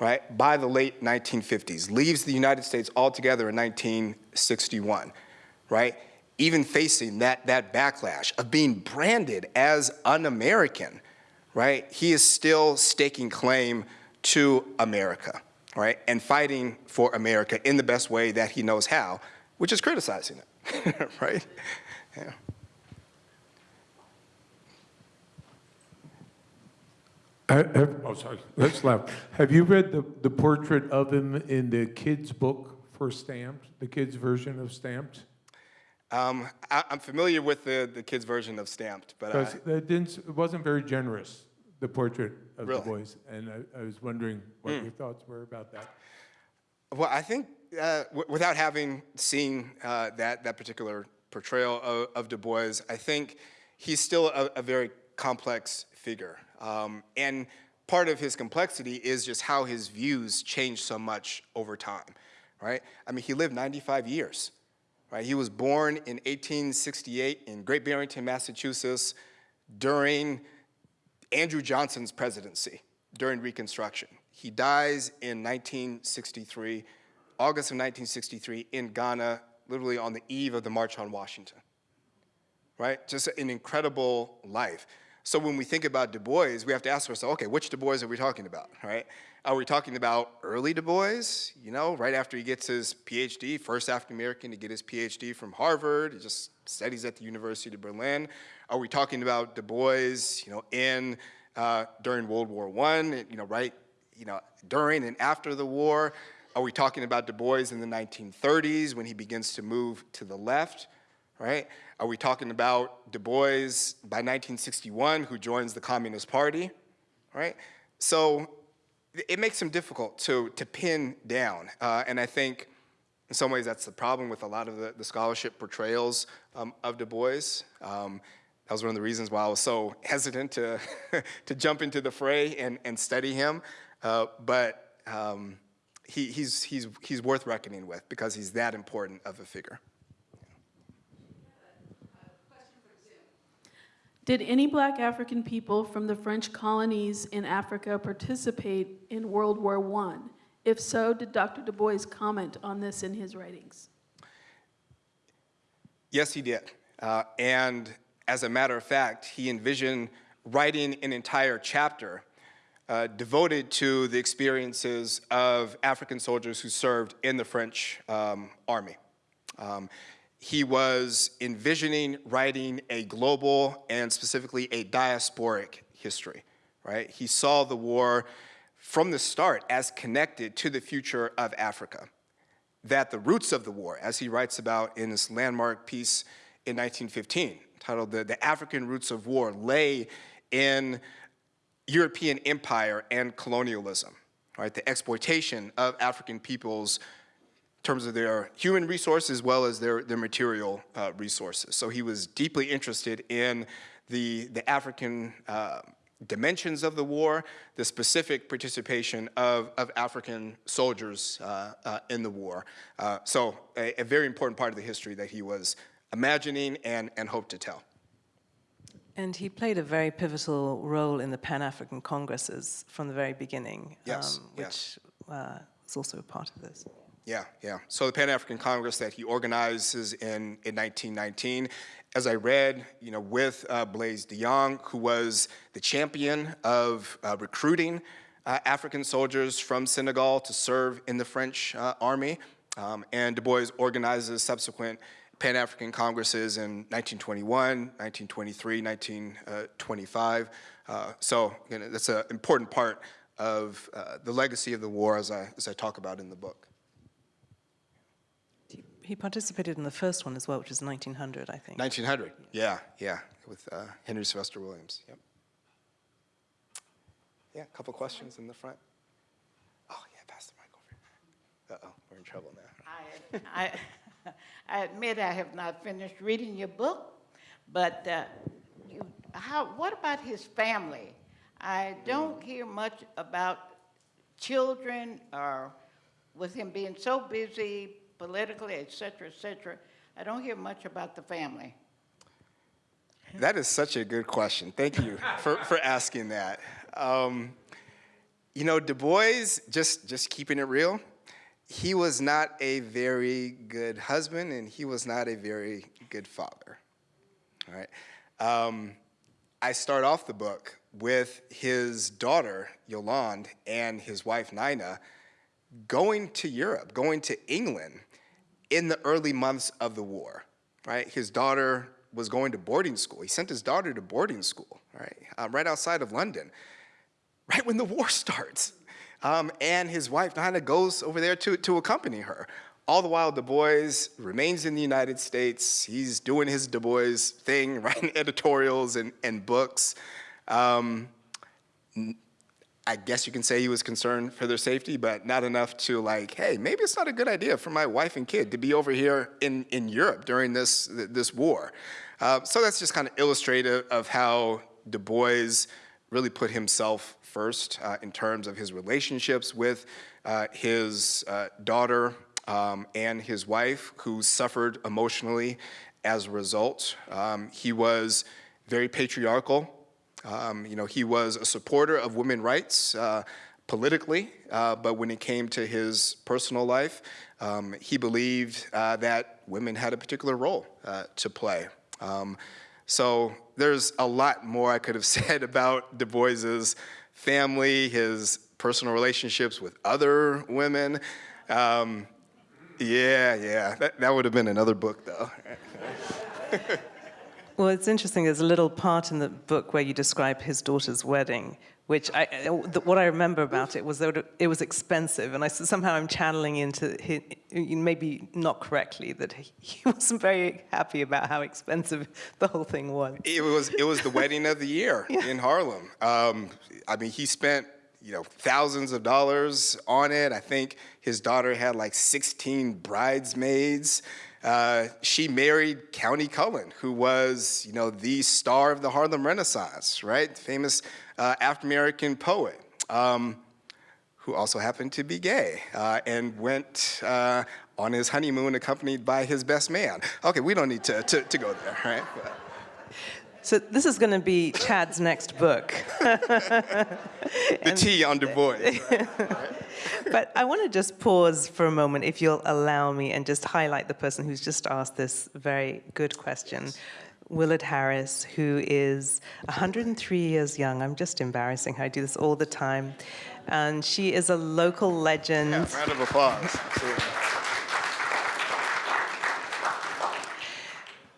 right, by the late 1950s, leaves the United States altogether in 1961, right? Even facing that, that backlash of being branded as un-American, right? He is still staking claim to America, right? And fighting for America in the best way that he knows how, which is criticizing it, right? Yeah. Have- have- Oh, sorry. Let's laugh. Have you read the, the portrait of him in the kids' book for Stamped, the kids' version of Stamped? Um, I, I'm familiar with the, the kids' version of Stamped, but I, it didn't, it wasn't very generous, the portrait of the Really? boys. And I, I was wondering what your thoughts were about that. Well, I think uh, w- without having seen uh, that that particular portrayal of, of Du Bois, I think he's still a, a very complex figure. Um, and part of his complexity is just how his views changed so much over time, right? I mean, he lived 95 years, right? He was born in 1868 in Great Barrington, Massachusetts, during Andrew Johnson's presidency, during Reconstruction. He dies in 1963, August of 1963, in Ghana, literally on the eve of the March on Washington right? Just an incredible life. So when we think about Du Bois, we have to ask ourselves, okay, which Du Bois are we talking about, right? Are we talking about early Du Bois, you know, right after he gets his PhD, first African-American to get his PhD from Harvard, he just studies at the University of Berlin? Are we talking about Du Bois, you know, in, uh, during World War I, you know, right, you know, during and after the war? Are we talking about Du Bois in the 1930s when he begins to move to the left? right? Are we talking about Du Bois by 1961 who joins the Communist Party, right? So it makes him difficult to, to pin down. Uh, and I think in some ways that's the problem with a lot of the, the scholarship portrayals um, of Du Bois. Um, that was one of the reasons why I was so hesitant to, to jump into the fray and, and study him. Uh, but um, he, he's, he's, he's worth reckoning with because he's that important of a figure. Did any black African people from the French colonies in Africa participate in World War I? If so, did Dr. Du Bois comment on this in his writings? Yes, he did. Uh, and as a matter of fact, he envisioned writing an entire chapter uh, devoted to the experiences of African soldiers who served in the French um, army. Um, he was envisioning writing a global and specifically a diasporic history, right? He saw the war from the start as connected to the future of Africa. That the roots of the war, as he writes about in his landmark piece in 1915, titled The, the African Roots of War, lay in European empire and colonialism, right? The exploitation of African peoples in terms of their human resources as well as their, their material uh, resources. So he was deeply interested in the, the African uh, dimensions of the war, the specific participation of, of African soldiers uh, uh in the war. Uh, so a, a, very important part of the history that he was imagining and, and hoped to tell. And he played a very pivotal role in the Pan-African Congresses from the very beginning, yes, um, which yes. Uh, is also a part of this. Yeah, yeah. So the Pan-African Congress that he organizes in, in 1919, as I read, you know, with uh, Blaise Diagne, who was the champion of uh, recruiting uh, African soldiers from Senegal to serve in the French uh, army, um, and Du Bois organizes subsequent Pan-African Congresses in 1921, 1923, 1925. Uh, so you know, that's an important part of uh, the legacy of the war as I, as I talk about in the book. He participated in the first one as well, which was 1900, I think. 1900, yeah, yeah, with uh, Henry Sylvester Williams, yep. Yeah, a couple questions in the front. Oh, yeah, pass the mic over. Uh-oh, we're in trouble now. I, I, I admit I have not finished reading your book, but uh, you, how, what about his family? I don't hear much about children or with him being so busy politically, et cetera, et cetera. I don't hear much about the family. That is such a good question. Thank you for, for asking that. Um, you know, Du Bois, just, just keeping it real, he was not a very good husband and he was not a very good father. All right. Um, I start off the book with his daughter, Yolande, and his wife, Nina, going to Europe, going to England in the early months of the war, right? His daughter was going to boarding school. He sent his daughter to boarding school, right, uh, right outside of London, right when the war starts. Um, and his wife, Nina, goes over there to, to accompany her. All the while, Du Bois remains in the United States. He's doing his Du Bois thing, writing editorials and, and books. Um, I guess you can say he was concerned for their safety, but not enough to like, hey, maybe it's not a good idea for my wife and kid to be over here in, in Europe during this, this war. Uh, so that's just kind of illustrative of how Du Bois really put himself first uh, in terms of his relationships with uh, his uh, daughter um, and his wife, who suffered emotionally as a result. Um, he was very patriarchal. Um, you know, he was a supporter of women's rights uh, politically, uh, but when it came to his personal life, um, he believed uh, that women had a particular role uh, to play. Um, so there's a lot more I could have said about Du Bois's family, his personal relationships with other women. Um, yeah, yeah, that, that would have been another book, though. Well, it's interesting. There's a little part in the book where you describe his daughter's wedding, which I, what I remember about it was that it was expensive, and I somehow I'm channeling into maybe not correctly that he, wasn't very happy about how expensive the whole thing was. It was it was the wedding of the year in Harlem. Um, I mean, he spent you know thousands of dollars on it. I think his daughter had like 16 bridesmaids. Uh, she married Countee Cullen, who was you know the star of the Harlem Renaissance, right? Famous uh, African American poet. Um, who also happened to be gay uh, and went uh, on his honeymoon accompanied by his best man. Okay, we don't need to, to, to go there, right? But- So this is going to be Chad's next book. the tea on Du Bois. But I want to just pause for a moment, if you'll allow me, and just highlight the person who's just asked this very good question. Willard Harris, who is 103 years young. I'm just embarrassing her. I do this all the time. And she is a local legend. Round of applause.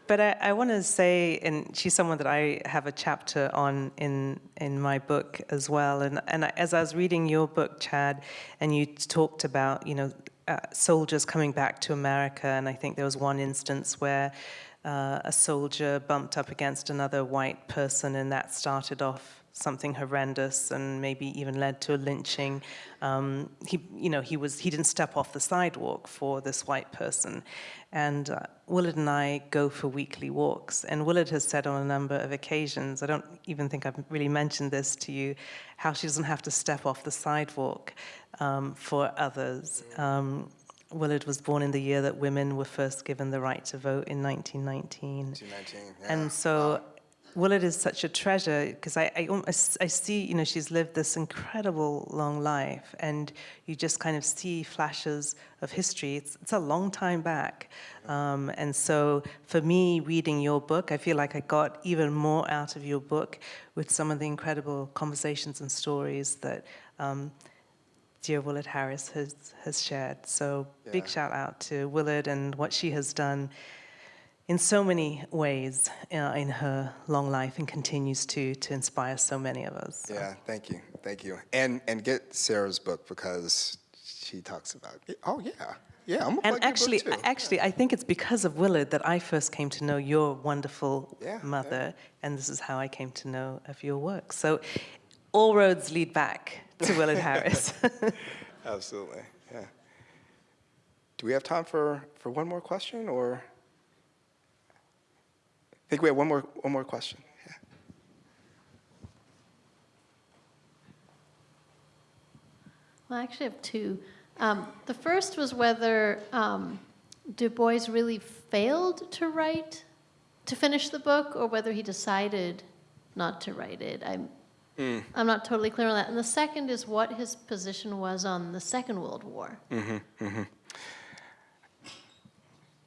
But I, I want to say, and she's someone that I have a chapter on in in my book as well. And and I- as I was reading your book, Chad, and you talked about you know uh, soldiers coming back to America, and I think there was one instance where uh, a soldier bumped up against another white person, and that started off something horrendous and maybe even led to a lynching. Um, he, you know, he was he didn't step off the sidewalk for this white person, and uh, Willard and I go for weekly walks. And Willard has said on a number of occasions, I don't even think I've really mentioned this to you, how she doesn't have to step off the sidewalk um, for others. Um, Willard was born in the year that women were first given the right to vote in 1919. 19, yeah. And so Willard is such a treasure because I, I, I see, you know, she's lived this incredible long life and you just kind of see flashes of history. It's, it's a long time back. Um, and so for me, reading your book, I feel like I got even more out of your book with some of the incredible conversations and stories that um, dear Willard Harris has, has shared. So big shout out to Willard and what she has done in so many ways uh, in her long life and continues to to inspire so many of us. So. Yeah, thank you, thank you. And and get Sarah's book because she talks about. Oh yeah, yeah. I'm And actually, actually, I think it's because of Willard that I first came to know your wonderful Yeah, mother, and this is how I came to know of your work. So, all roads lead back to Willard Harris. Absolutely, yeah. Do we have time for for one more question, or? I think we have one more one more question. Yeah. Well, I actually have two. Um, the first was whether um, Du Bois really failed to write, to finish the book, or whether he decided not to write it. I'm, Mm. I'm not totally clear on that. And the second is what his position was on the Second World War. Mm-hmm, mm-hmm.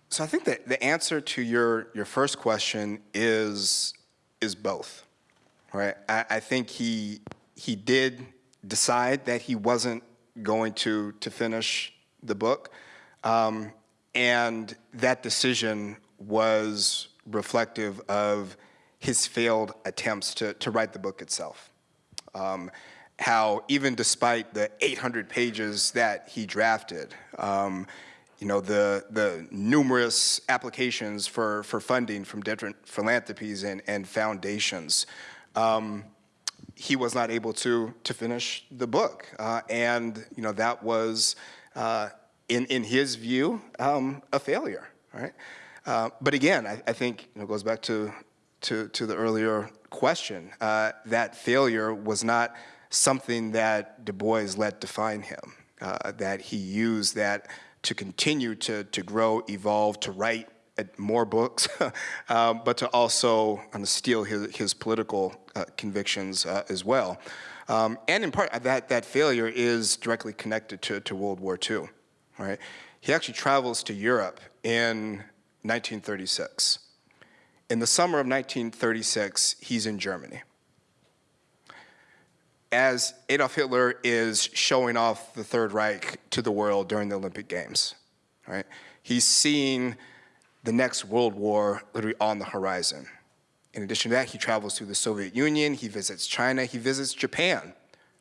So I think that the answer to your, your first question is, is both, right? I, I think he, he did decide that he wasn't going to, to finish the book. Um, and that decision was reflective of his failed attempts to, to write the book itself. Um, how even despite the 800 pages that he drafted, um, you know, the, the numerous applications for, for funding from different philanthropies and, and foundations, um, he was not able to, to finish the book. Uh, and, you know, that was, uh, in, in his view, um, a failure, right? Uh, but again, I, I think, you know, it goes back to, to, to the earlier question, uh, that failure was not something that Du Bois let define him, uh, that he used that to continue to, to grow, evolve, to write more books, um, but to also um, steel his, his political uh, convictions uh, as well. Um, and in part, that, that failure is directly connected to, to World War II. Right? He actually travels to Europe in 1936. In the summer of 1936, he's in Germany. As Adolf Hitler is showing off the Third Reich to the world during the Olympic Games, right? He's seeing the next World War literally on the horizon. In addition to that, he travels through the Soviet Union, he visits China, he visits Japan,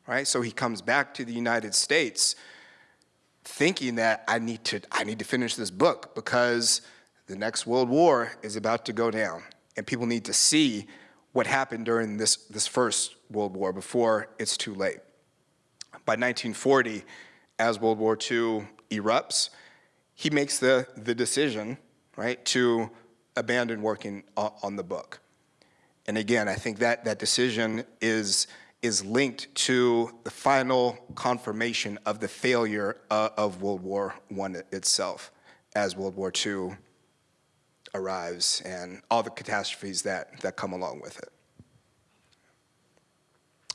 right? So he comes back to the United States thinking that I need to, I need to finish this book because the next World War is about to go down and people need to see what happened during this, this first World War before it's too late. By 1940, as World War II erupts, he makes the, the decision, right, to abandon working on, the book. And again, I think that, that decision is, is linked to the final confirmation of the failure uh, of World War I itself as World War II arrives and all the catastrophes that, that come along with it.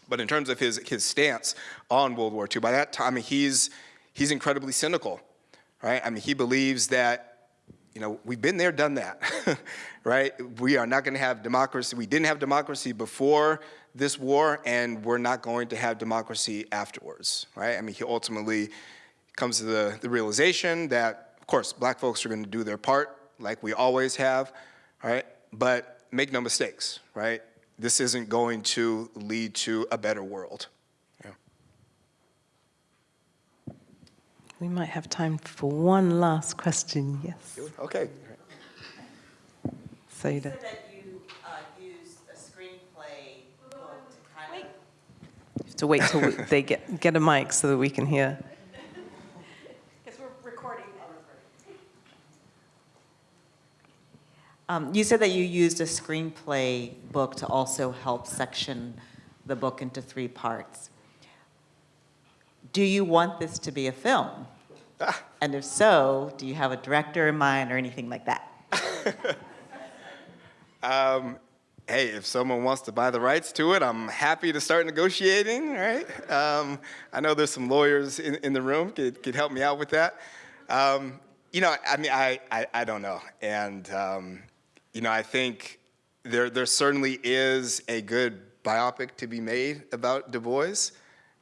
But in terms of his, his stance on World War II, by that time i he's, he's incredibly cynical, right? I mean, he believes that you know, we've been there, done that, right? We are not going to have democracy. We didn't have democracy before this war, and we're not going to have democracy afterwards, right? I mean, he ultimately comes to the, the realization that, of course, black folks are going to do their part, like we always have, right? But make no mistakes, right? This isn't going to lead to a better world. Yeah. We might have time for one last question. Yes, Okay. Saida. that you uh, a screenplay to kind of You have to wait till we- they get, get a mic so that we can hear. Because we're recording Um, you said that you used a screenplay book to also help section the book into three parts. Do you want this to be a film? And if so, do you have a director in mind or anything like that? Um, hey, if someone wants to buy the rights to it, I'm happy to start negotiating, right? Um, I know there's some lawyers in, in the room could, could help me out with that. Um, you know, I mean, I, I, I don't know. And, um, you know, I think there, there certainly is a good biopic to be made about Du Bois,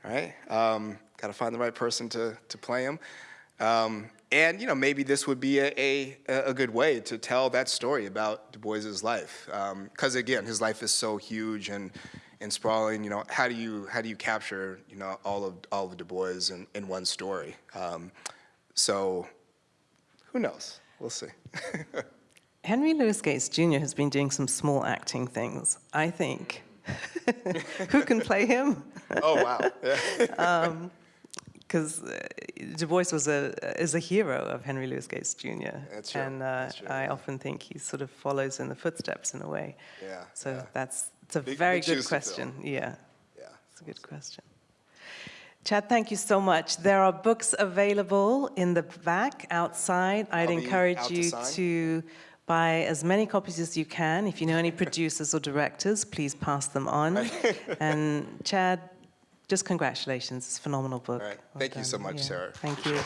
right? Um, Got to find the right person to, to play him. Um, and you know, maybe this would be a, a, a good way to tell that story about Du Bois's life. Because again, his life is so huge and, and sprawling. You know, how do you how do you capture you know all of all of Du Bois in, in one story? Um, so, who knows? We'll see. Henry Louis Gates Jr. has been doing some small acting things, I think. Who can play him? oh wow! Yeah. Because Du Bois was a, is a hero of Henry Louis Gates Jr. That's true, And uh, that's true, I often think he sort of follows in the footsteps in a way. Yeah, So yeah. that's it's a Big- very big good shoes to fill. question. Yeah, yeah. it's a good question. Chad, thank you so much. There are books available in the back outside. I'd encourage to you to buy as many copies as you can. If you know any producers or directors, please pass them on. and Chad, just congratulations. It's a phenomenal book. All right. Well Thank you so much, Yeah. Sarah. Thank you.